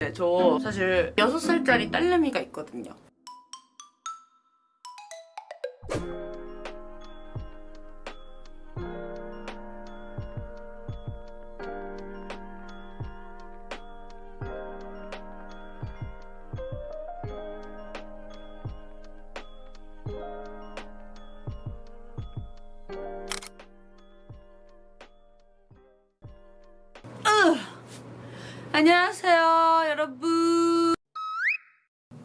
네, 저 사실 6살짜리 딸내미가 있거든요. 안녕하세요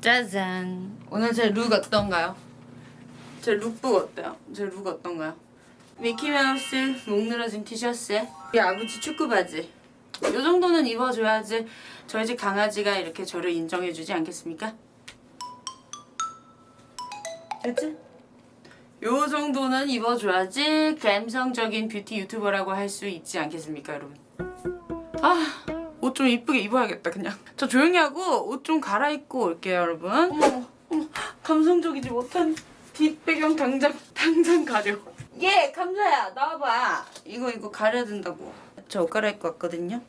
짜잔 오늘 제 look 어떤가요? 제 룩북 어때요? 제 look 어떤가요? 미키마우스 목 늘어진 티셔츠에 우리 아버지 축구 바지 이 정도는 입어줘야지 저희 집 강아지가 이렇게 저를 인정해주지 않겠습니까? 됐지? 요 정도는 입어줘야지 감성적인 뷰티 유튜버라고 할 수 있지 않겠습니까 여러분 아 옷 좀 이쁘게 입어야겠다 그냥. 저 조용히 하고 옷 좀 갈아입고 올게요 여러분. 어머 어머 감성적이지 못한 뒷배경 당장 당장 가려. 예 감사야 나와봐. 이거 이거 가려야 된다고. 저 옷 갈아입고 왔거든요.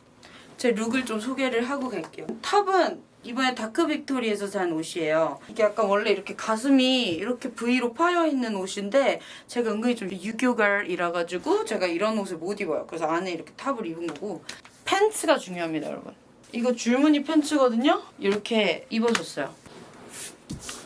제 look을 좀 소개를 하고 갈게요. top은 이번에 다크 빅토리에서 산 옷이에요. 이게 약간 원래 이렇게 가슴이 이렇게 V로 파여있는 옷인데 제가 은근히 좀 유교걸이라 가지고 제가 이런 옷을 못 입어요. 그래서 안에 이렇게 top을 입은 거고 팬츠가 중요합니다 여러분. 이거 줄무늬 팬츠거든요? 이렇게 입어줬어요.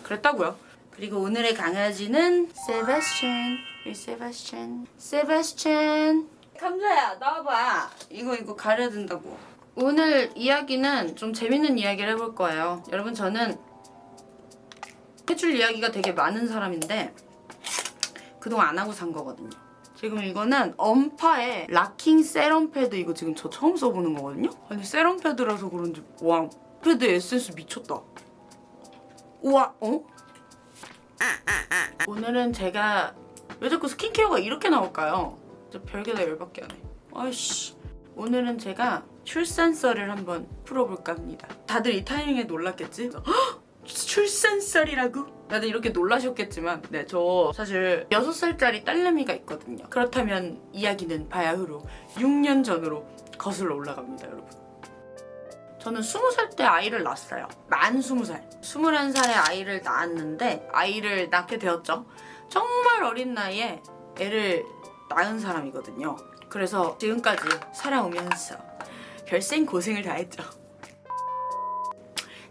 그랬다고요. 그리고 오늘의 강아지는 세바스찬 우리 세바스찬 세바스찬 감사야 나와봐. 이거 이거 가려야 된다고. 오늘 이야기는 좀 재밌는 이야기를 해볼 거예요. 여러분 저는 해줄 이야기가 되게 많은 사람인데 그동안 안 하고 산 거거든요 지금 이거는 엄파의 locking 세럼 패드 이거 지금 저 처음 써보는 거거든요 아니 세럼 패드라서 그런지 와 패드 에센스 미쳤다 우와 어? 오늘은 제가 왜 자꾸 스킨케어가 이렇게 나올까요? 저 별게 다 열받게 하네 아이씨 오늘은 제가 출산썰을 한번 풀어볼까 합니다 다들 이 타이밍에 놀랐겠지? 헉! 출산썰이라고? 다들 이렇게 놀라셨겠지만 네 저 사실 6살짜리 딸내미가 있거든요. 그렇다면 이야기는 바야흐로 6년 전으로 거슬러 올라갑니다 여러분. 저는 20살 때 아이를 낳았어요. 만 20살. 21살에 아이를 낳았는데 아이를 낳게 되었죠. 정말 어린 나이에 애를 낳은 사람이거든요. 그래서 지금까지 살아오면서 별생 고생을 다 했죠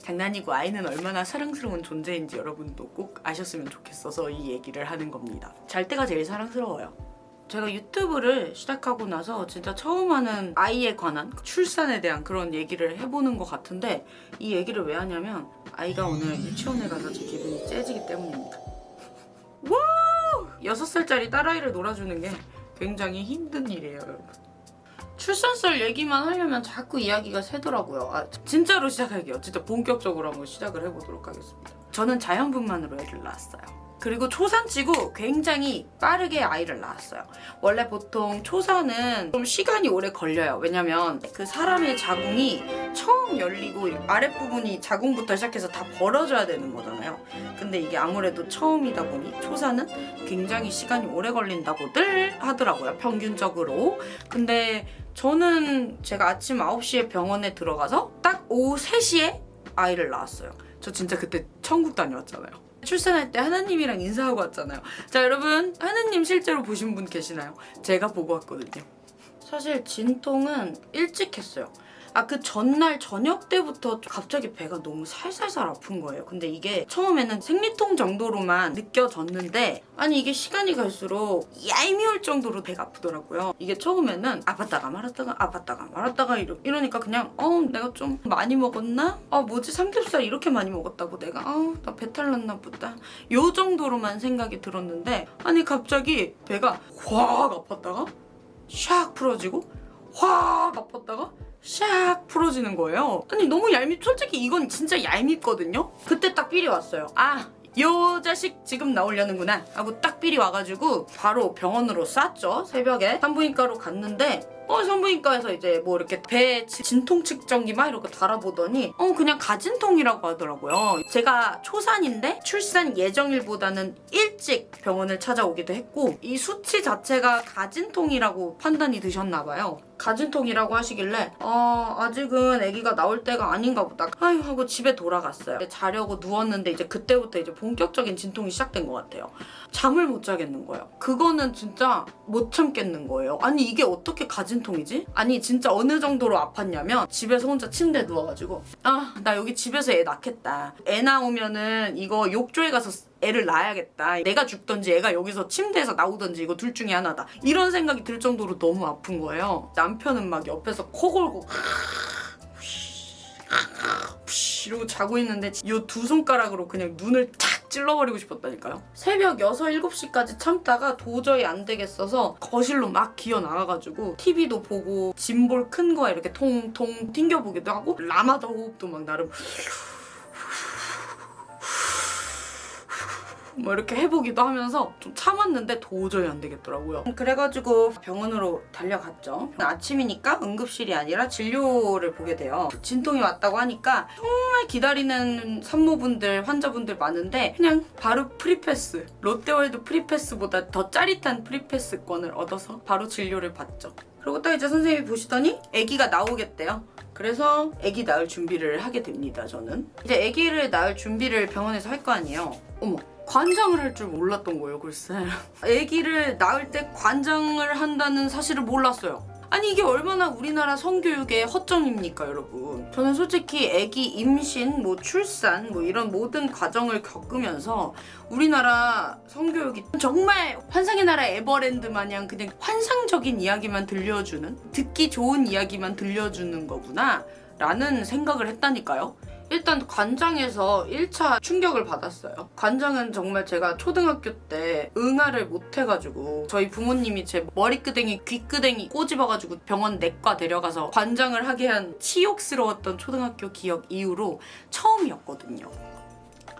장난이고 아이는 얼마나 사랑스러운 존재인지 여러분도 꼭 아셨으면 좋겠어서 이 얘기를 하는 겁니다. 잘 때가 제일 사랑스러워요. 제가 유튜브를 시작하고 나서 진짜 처음 하는 아이에 관한 출산에 대한 그런 얘기를 해보는 것 같은데 이 얘기를 왜 하냐면 아이가 오늘 유치원에 가서 제 기분이 째지기 때문입니다. 와! 6살짜리 딸아이를 놀아주는 게 굉장히 힘든 일이에요 여러분. 출산썰 얘기만 하려면 자꾸 이야기가 새더라고요. 아, 진짜로 시작할게요. 진짜 본격적으로 한번 시작을 해보도록 하겠습니다. 저는 자연분만으로 애를 낳았어요. 그리고 초산치고 굉장히 빠르게 아이를 낳았어요. 원래 보통 초산은 좀 시간이 오래 걸려요. 왜냐면 그 사람의 자궁이 처음 열리고 아랫부분이 자궁부터 시작해서 다 벌어져야 되는 거잖아요. 근데 이게 아무래도 처음이다 보니 초산은 굉장히 시간이 오래 걸린다고들 하더라고요. 평균적으로. 근데 저는 제가 아침 9시에 병원에 들어가서 딱 오후 3시에 아이를 낳았어요. 저 진짜 그때 천국 다녀왔잖아요. 출산할 때 하나님이랑 인사하고 왔잖아요. 자 여러분 하나님 실제로 보신 분 계시나요? 제가 보고 왔거든요. 사실 진통은 일찍 했어요. 아 그 전날 저녁 때부터 갑자기 배가 너무 살살살 아픈 거예요. 근데 이게 처음에는 생리통 정도로만 느껴졌는데 아니 이게 시간이 갈수록 얄미울 정도로 배가 아프더라고요. 이게 처음에는 아팠다가 말았다가 아팠다가 말았다가 이러, 이러니까 그냥 어 내가 좀 많이 먹었나? 아 뭐지 삼겹살 이렇게 많이 먹었다고 내가 아나 배탈 났나 보다. 요 정도로만 생각이 들었는데 아니 갑자기 배가 확 아팠다가 샥 풀어지고 확 아팠다가 샥 풀어지는 거예요. 아니 너무 얄밉 솔직히 이건 진짜 얄밉거든요. 그때 딱 삘이 왔어요. 아 요 자식 지금 나오려는구나 하고 딱 삘이 와가지고 바로 병원으로 쌌죠 새벽에 산부인과로 갔는데 어 산부인과에서 이제 뭐 이렇게 배 지- 진통 측정기 막 이렇게 달아보더니 어 그냥 가진통이라고 하더라고요. 제가 초산인데 출산 예정일보다는 일찍 병원을 찾아오기도 했고 이 수치 자체가 가진통이라고 판단이 드셨나 봐요. 가진통이라고 하시길래 어, 아직은 아기가 나올 때가 아닌가 보다. 아휴 하고 집에 돌아갔어요. 자려고 누웠는데 이제 그때부터 이제 본격적인 진통이 시작된 것 같아요. 잠을 못 자겠는 거예요. 그거는 진짜 못 참겠는 거예요. 아니 이게 어떻게 가진 통이지? 아니 진짜 어느 정도로 아팠냐면 집에서 혼자 침대에 누워가지고 아 나 여기 집에서 애 낳겠다 애 나오면은 이거 욕조에 가서 애를 낳아야겠다. 내가 죽던지 애가 여기서 침대에서 나오던지 이거 둘 중에 하나다. 이런 생각이 들 정도로 너무 아픈 거예요. 남편은 막 옆에서 코 골고 이러고 자고 있는데 이 두 손가락으로 그냥 눈을 탁 찔러버리고 싶었다니까요. 새벽 6, 7시까지 참다가 도저히 안 되겠어서 거실로 막 기어 나가가지고 TV도 보고 짐볼 큰 거에 이렇게 통통 튕겨보기도 하고 라마즈 호흡도 막 나름 뭐 이렇게 해보기도 하면서 좀 참았는데 도저히 안 되겠더라고요. 그래가지고 병원으로 달려갔죠. 아침이니까 응급실이 아니라 진료를 보게 돼요. 진통이 왔다고 하니까 정말 기다리는 산모분들, 환자분들 많은데 그냥 바로 프리패스, 롯데월드 프리패스보다 더 짜릿한 프리패스권을 얻어서 바로 진료를 받죠. 그리고 또 이제 선생님이 보시더니 아기가 나오겠대요. 그래서 아기 낳을 준비를 하게 됩니다, 저는. 이제 아기를 낳을 준비를 병원에서 할 거 아니에요. 어머, 관장을 할 줄 몰랐던 거예요, 글쎄. 아기를 낳을 때 관장을 한다는 사실을 몰랐어요. 아니 이게 얼마나 우리나라 성교육의 허점입니까 여러분 저는 솔직히 아기 임신 뭐 출산 뭐 이런 모든 과정을 겪으면서 우리나라 성교육이 정말 환상의 나라 에버랜드 마냥 그냥 환상적인 이야기만 들려주는 듣기 좋은 이야기만 들려주는 거구나 라는 생각을 했다니까요 일단 관장에서 1차 충격을 받았어요. 관장은 정말 제가 초등학교 때 응아를 못 해가지고 저희 부모님이 제 머리끄댕이, 귀끄댕이 꼬집어가지고 병원 내과 데려가서 관장을 하게 한 치욕스러웠던 초등학교 기억 이후로 처음이었거든요.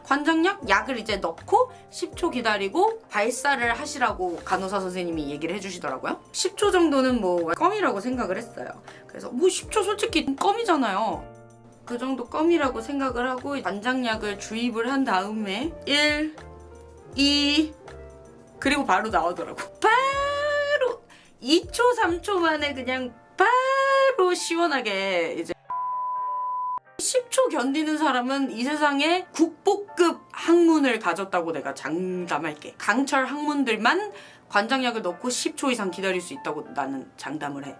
관장약 약을 이제 넣고 10초 기다리고 발사를 하시라고 간호사 선생님이 얘기를 해주시더라고요. 10초 정도는 뭐 껌이라고 생각을 했어요. 그래서 뭐 10초 솔직히 껌이잖아요. 그 정도 껌이라고 생각을 하고 관장약을 주입을 한 다음에 1, 2 그리고 바로 나오더라고. 바로 2초, 3초 만에 그냥 바로 시원하게 이제 10초 견디는 사람은 이 세상에 국보급 학문을 가졌다고 내가 장담할게. 강철 학문들만 관장약을 넣고 10초 이상 기다릴 수 있다고 나는 장담을 해.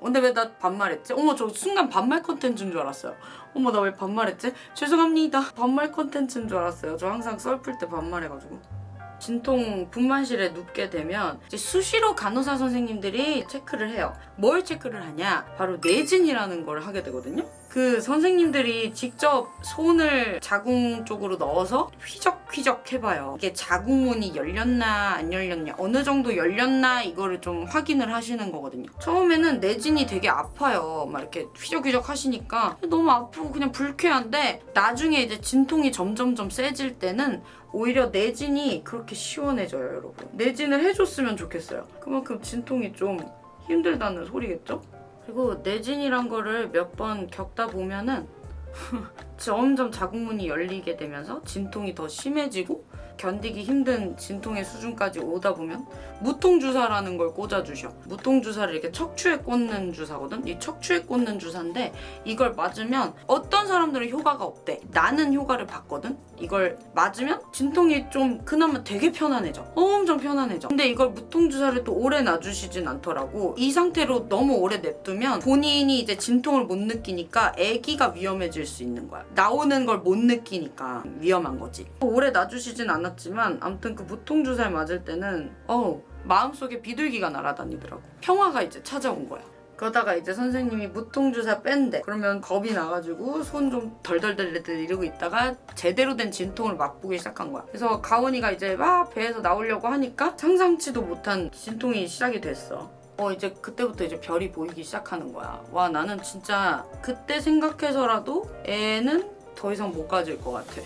응. 근데 왜 나 반말했지? 어머 저 순간 반말 컨텐츠인 줄 알았어요. 어머 나 왜 반말했지? 죄송합니다. 반말 컨텐츠인 줄 알았어요. 저 항상 썰풀 때 반말해가지고. 진통 분만실에 눕게 되면 수시로 간호사 선생님들이 체크를 해요. 뭘 체크를 하냐? 바로 내진이라는 걸 하게 되거든요. 그 선생님들이 직접 손을 자궁 쪽으로 넣어서 휘적휘적 해봐요. 이게 자궁문이 열렸나 안 열렸냐 어느 정도 열렸나 이거를 좀 확인을 하시는 거거든요. 처음에는 내진이 되게 아파요. 막 이렇게 휘적휘적 하시니까 너무 아프고 그냥 불쾌한데 나중에 이제 진통이 점점점 세질 때는 오히려 내진이 그렇게 시원해져요, 여러분. 내진을 해줬으면 좋겠어요. 그만큼 진통이 좀 힘들다는 소리겠죠? 그리고 내진이란 거를 몇 번 겪다 보면은 점점 자궁문이 열리게 되면서 진통이 더 심해지고 견디기 힘든 진통의 수준까지 오다 보면 무통주사라는 걸 꽂아주셔. 무통주사를 이렇게 척추에 꽂는 주사거든? 이 척추에 꽂는 주사인데 이걸 맞으면 어떤 사람들은 효과가 없대. 나는 효과를 봤거든? 이걸 맞으면 진통이 좀 그나마 되게 편안해져. 엄청 편안해져. 근데 이걸 무통주사를 또 오래 놔주시진 않더라고. 이 상태로 너무 오래 냅두면 본인이 이제 진통을 못 느끼니까 아기가 위험해질 수 있는 거야. 나오는 걸 못 느끼니까 위험한 거지. 오래 놔주시진 않았지만 아무튼 그 무통주사를 맞을 때는 어우 마음속에 비둘기가 날아다니더라고. 평화가 이제 찾아온 거야. 그러다가 이제 선생님이 무통주사 뺀대. 그러면 겁이 나가지고 손 좀 덜덜덜덜 이러고 있다가 제대로 된 진통을 맛보기 시작한 거야. 그래서 가온이가 이제 막 배에서 나오려고 하니까 상상치도 못한 진통이 시작이 됐어. 어 이제 그때부터 이제 별이 보이기 시작하는 거야. 와 나는 진짜 그때 생각해서라도 애는 더 이상 못 가질 것 같아.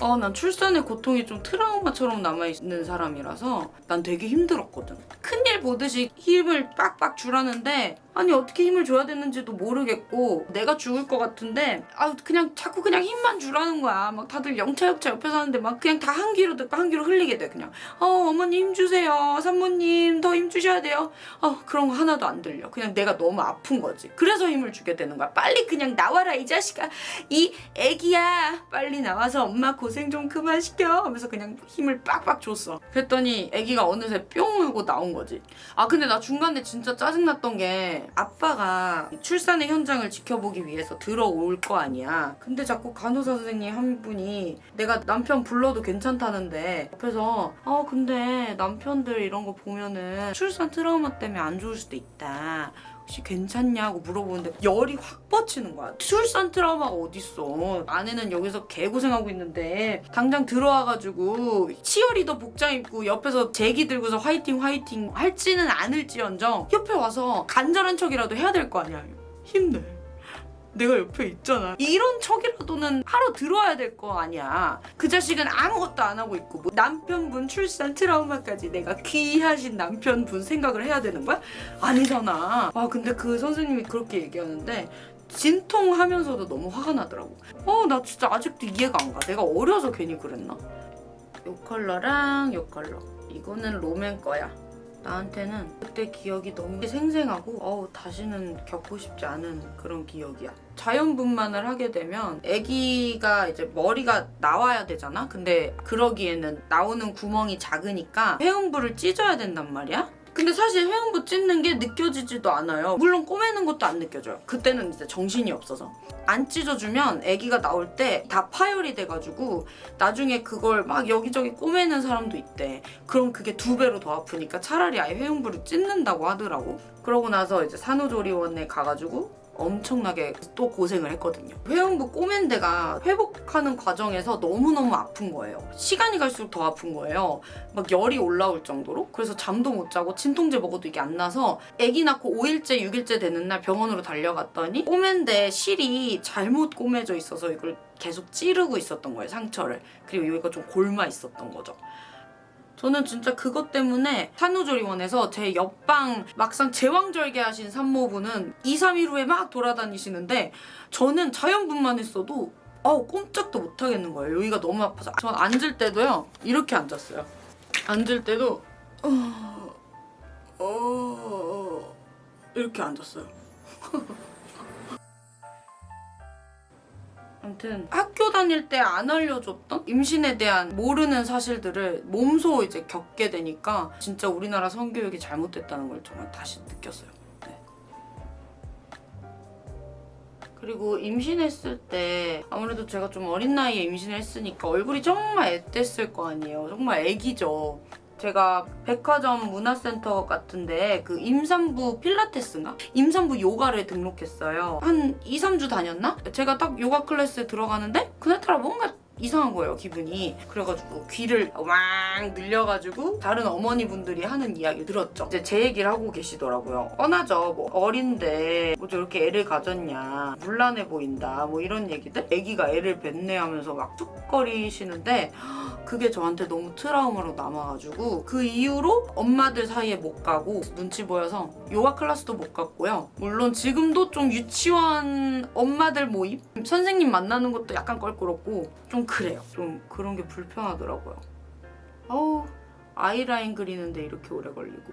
어, 난 출산의 고통이 좀 트라우마처럼 남아있는 사람이라서 난 되게 힘들었거든. 그 큰일 보듯이 힘을 빡빡 주라는데 아니 어떻게 힘을 줘야 되는지도 모르겠고 내가 죽을 것 같은데 아 그냥 자꾸 그냥 힘만 주라는 거야. 막 다들 영차영차 옆에서 하는데 막 그냥 다 한 귀로 듣고 한 귀로 흘리게 돼 그냥. 어 어머니 힘 주세요. 산모님 더 힘 주셔야 돼요. 어 그런 거 하나도 안 들려. 그냥 내가 너무 아픈 거지. 그래서 힘을 주게 되는 거야. 빨리 그냥 나와라 이 자식아. 이 애기야. 빨리 나와서 엄마 고생 좀 그만 시켜. 하면서 그냥 힘을 빡빡 줬어. 그랬더니 애기가 어느새 뿅 하고 나온 거지. 아 근데 나 중간에 진짜 짜증났던 게 아빠가 출산의 현장을 지켜보기 위해서 들어올 거 아니야. 근데 자꾸 간호사 선생님 한 분이 내가 남편 불러도 괜찮다는데 옆에서 어 근데 남편들 이런 거 보면은 출산 트라우마 때문에 안 좋을 수도 있다 혹시 괜찮냐고 물어보는데 열이 확 뻗치는 거야. 출산 트라우마가 어딨어. 아내는 여기서 개고생하고 있는데 당장 들어와가지고 치어리더 복장 입고 옆에서 제기 들고서 화이팅 화이팅 할지는 않을지언정 옆에 와서 간절한 척이라도 해야 될 거 아니야. 힘내. 내가 옆에 있잖아. 이런 척이라도는 하러 들어와야 될 거 아니야. 그 자식은 아무것도 안 하고 있고 뭐 남편분 출산 트라우마까지 내가 귀하신 남편분 생각을 해야 되는 거야? 아니잖아. 아 근데 그 선생님이 그렇게 얘기하는데 진통하면서도 너무 화가 나더라고. 어 나 진짜 아직도 이해가 안 가. 내가 어려서 괜히 그랬나? 요 컬러랑 요 컬러. 이거는 롬앤 거야. 나한테는 그때 기억이 너무 생생하고 어우 다시는 겪고 싶지 않은 그런 기억이야. 자연분만을 하게 되면 아기가 이제 머리가 나와야 되잖아. 근데 그러기에는 나오는 구멍이 작으니까 회음부를 찢어야 된단 말이야. 근데 사실 회음부 찢는 게 느껴지지도 않아요. 물론 꼬매는 것도 안 느껴져요. 그때는 이제 정신이 없어서. 안 찢어주면 아기가 나올 때 다 파열이 돼가지고 나중에 그걸 막 여기저기 꼬매는 사람도 있대. 그럼 그게 두 배로 더 아프니까 차라리 아예 회음부를 찢는다고 하더라고. 그러고 나서 이제 산후조리원에 가가지고 엄청나게 또 고생을 했거든요. 회음부 꼬맨 데가 회복하는 과정에서 너무너무 아픈 거예요. 시간이 갈수록 더 아픈 거예요. 막 열이 올라올 정도로. 그래서 잠도 못 자고 진통제 먹어도 이게 안 나서 아기 낳고 5일째, 6일째 되는 날 병원으로 달려갔더니 꼬맨 데 실이 잘못 꼬매져 있어서 이걸 계속 찌르고 있었던 거예요, 상처를. 그리고 여기가 좀 골마 있었던 거죠. 저는 진짜 그것 때문에 산후조리원에서 제 옆방 막상 제왕절개 하신 산모분은 2, 3일 후에 막 돌아다니시는데 저는 자연분만 했어도 아우 꼼짝도 못 하겠는 거예요. 여기가 너무 아파서. 전 앉을 때도요. 이렇게 앉았어요. 앉을 때도 어... 어... 이렇게 앉았어요. 아무튼 학교 다닐 때 안 알려줬던 임신에 대한 모르는 사실들을 몸소 이제 겪게 되니까 진짜 우리나라 성교육이 잘못됐다는 걸 정말 다시 느꼈어요. 네. 그리고 임신했을 때 아무래도 제가 좀 어린 나이에 임신을 했으니까 얼굴이 정말 앳됐을 거 아니에요. 정말 애기죠. 제가 백화점 문화센터 같은데 그 임산부 필라테스인가? 임산부 요가를 등록했어요. 한 2, 3주 다녔나? 제가 딱 요가 클래스에 들어가는데 그날따라 뭔가 이상한 거예요 기분이. 그래가지고 귀를 왕 늘려가지고 다른 어머니분들이 하는 이야기 들었죠. 이제 제 얘기를 하고 계시더라고요. 뻔하죠. 뭐 어린데 뭐 저렇게 애를 가졌냐 물란해 보인다 뭐 이런 얘기들? 애기가 애를 뱉네 하면서 막 툭거리시는데 그게 저한테 너무 트라우마로 남아가지고 그 이후로 엄마들 사이에 못 가고 눈치 보여서 요가 클래스도 못 갔고요. 물론 지금도 좀 유치원 엄마들 모임? 선생님 만나는 것도 약간 껄끄럽고 좀 그래요. 좀 그런 게 불편하더라고요. 아우 아이라인 그리는데 이렇게 오래 걸리고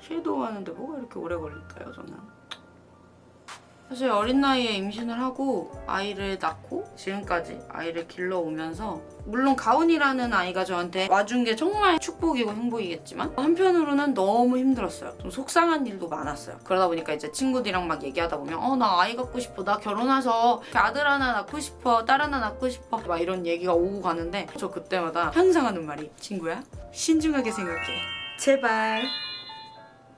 섀도우 하는데 뭐가 이렇게 오래 걸릴까요 저는? 사실 어린 나이에 임신을 하고 아이를 낳고 지금까지 아이를 길러오면서 물론 가온이라는 아이가 저한테 와준 게 정말 축복이고 행복이겠지만 한편으로는 너무 힘들었어요. 좀 속상한 일도 많았어요. 그러다 보니까 이제 친구들이랑 막 얘기하다 보면 어 나 아이 갖고 싶어 나 결혼해서 아들 하나 낳고 싶어 딸 하나 낳고 싶어 막 이런 얘기가 오고 가는데 저 그때마다 항상 하는 말이 친구야 신중하게 생각해 제발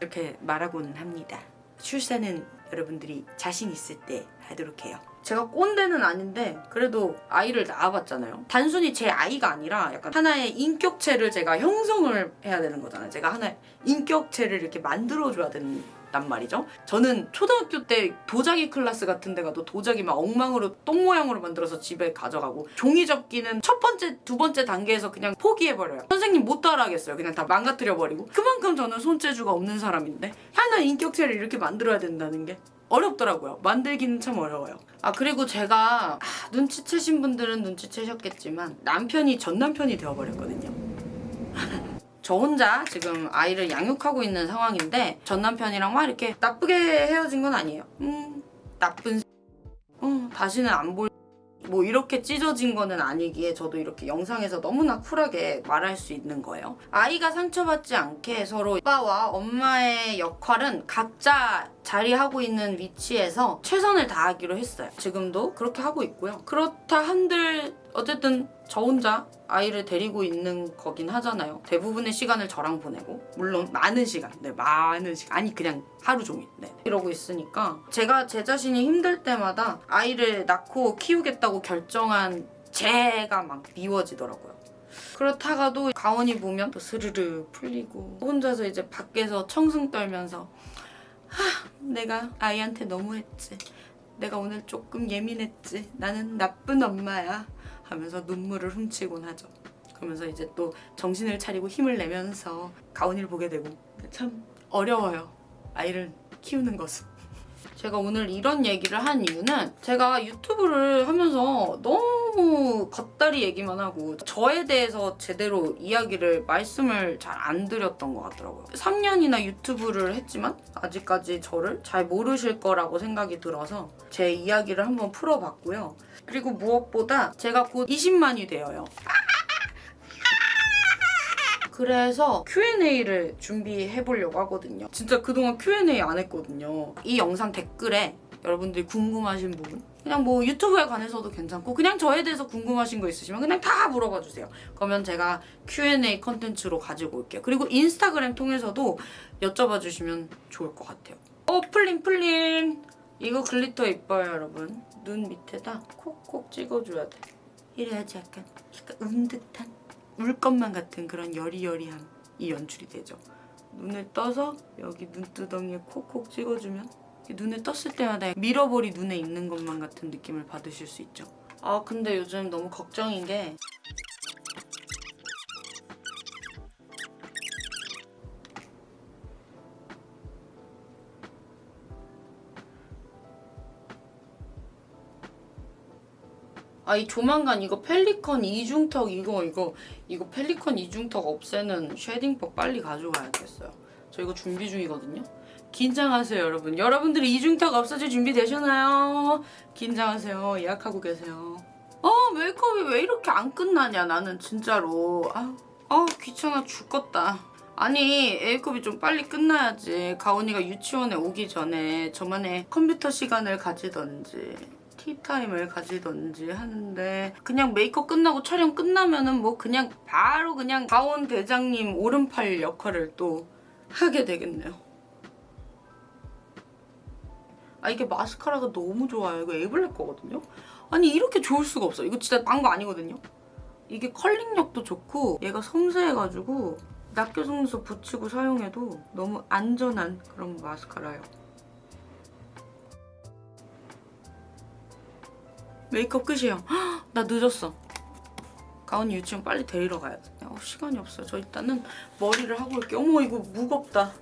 이렇게 말하고는 합니다. 출산은 여러분들이 자신 있을 때 하도록 해요. 제가 꼰대는 아닌데 그래도 아이를 낳아봤잖아요. 단순히 제 아이가 아니라 약간 하나의 인격체를 제가 형성을 해야 되는 거잖아요. 제가 하나의 인격체를 이렇게 만들어줘야 되는 있단 말이죠. 저는 초등학교 때 도자기 클래스 같은 데 가도 도자기 막 엉망으로 똥 모양으로 만들어서 집에 가져가고 종이 접기는 첫 번째, 두 번째 단계에서 그냥 포기해버려요. 선생님 못 따라하겠어요. 그냥 다 망가뜨려버리고. 그만큼 저는 손재주가 없는 사람인데 하나 인격체를 이렇게 만들어야 된다는 게 어렵더라고요. 만들기는 참 어려워요. 아 그리고 제가 아, 눈치채신 분들은 눈치채셨겠지만 남편이 전 남편이 되어버렸거든요. 저 혼자 지금 아이를 양육하고 있는 상황인데 전 남편이랑 막 이렇게 나쁘게 헤어진 건 아니에요. 음 나쁜 어 다시는 안 볼. 뭐 이렇게 찢어진 거는 아니기에 저도 이렇게 영상에서 너무나 쿨하게 말할 수 있는 거예요. 아이가 상처받지 않게 서로 아빠와 엄마의 역할은 각자 자리하고 있는 위치에서 최선을 다하기로 했어요. 지금도 그렇게 하고 있고요. 그렇다 한들 어쨌든 저 혼자 아이를 데리고 있는 거긴 하잖아요. 대부분의 시간을 저랑 보내고 물론 많은 시간, 네 많은 시간 아니 그냥 하루 종일 네 이러고 있으니까 제가 제 자신이 힘들 때마다 아이를 낳고 키우겠다고 결정한 제가 막 미워지더라고요. 그렇다가도 가온이 보면 또 스르르 풀리고 혼자서 이제 밖에서 청승 떨면서 하 내가 아이한테 너무했지. 내가 오늘 조금 예민했지. 나는 나쁜 엄마야. 하면서 눈물을 훔치곤 하죠. 그러면서 이제 또 정신을 차리고 힘을 내면서 가온이를 보게 되고 참 어려워요. 아이를 키우는 것은. 제가 오늘 이런 얘기를 한 이유는 제가 유튜브를 하면서 너무 겉다리 얘기만 하고 저에 대해서 제대로 이야기를 말씀을 잘 안 드렸던 것 같더라고요. 3년이나 유튜브를 했지만 아직까지 저를 잘 모르실 거라고 생각이 들어서 제 이야기를 한번 풀어봤고요. 그리고 무엇보다 제가 곧 20만이 되어요. 그래서 Q&A를 준비해 보려고 하거든요. 진짜 그동안 Q&A 안 했거든요. 이 영상 댓글에 여러분들이 궁금하신 부분 그냥 뭐 유튜브에 관해서도 괜찮고 그냥 저에 대해서 궁금하신 거 있으시면 그냥 다 물어봐 주세요. 그러면 제가 Q&A 컨텐츠로 가지고 올게요. 그리고 인스타그램 통해서도 여쭤봐 주시면 좋을 것 같아요. 어 플린 플린 이거 glitter 이뻐요 여러분. 눈 밑에다 콕콕 찍어줘야 돼. 이래야지 약간 약간 운 듯한 울 것만 같은 그런 여리여리함이 연출이 되죠. 눈을 떠서 여기 눈두덩이에 콕콕 찍어주면 눈에 떴을 때마다 미러볼이 눈에 있는 것만 같은 느낌을 받으실 수 있죠. 아 근데 요즘 너무 걱정인 게 아 이 조만간 이거 펠리컨 이중턱 이거 이거 이거 펠리컨 이중턱 없애는 shading법 빨리 가져가야겠어요. 저 이거 준비 중이거든요. 긴장하세요 여러분. 여러분들이 이중턱 없어질 준비 되셨나요? 긴장하세요. 예약하고 계세요. 어 메이크업이 왜 이렇게 안 끝나냐 나는 진짜로. 아, 아 귀찮아 죽겠다. 아니 메이크업이 좀 빨리 끝나야지. 가온이가 유치원에 오기 전에 저만의 컴퓨터 시간을 가지던지 티타임을 가지던지 하는데 그냥 메이크업 끝나고 촬영 끝나면은 뭐 그냥 바로 그냥 가온 대장님 오른팔 역할을 또 하게 되겠네요. 아 이게 마스카라가 너무 좋아요. 이거 에블렛 거거든요. 아니 이렇게 좋을 수가 없어. 이거 진짜 딴 거 아니거든요. 이게 컬링력도 좋고 얘가 섬세해가지고 낱개 속눈썹 붙이고 사용해도 너무 안전한 그런 마스카라예요. 메이크업 끝이에요. 헉, 나 늦었어. 가온이 유치원 빨리 데리러 가야 돼. 어, 시간이 없어요. 저 일단은 머리를 하고 올게요. 어머 이거 무겁다.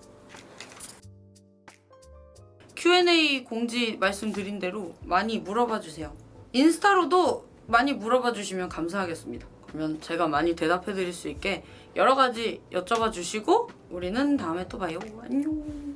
Q&A 공지 말씀드린 대로 많이 물어봐 주세요. 인스타로도 많이 물어봐 주시면 감사하겠습니다. 그러면 제가 많이 대답해 드릴 수 있게 여러 가지 여쭤봐 주시고 우리는 다음에 또 봐요. 안녕.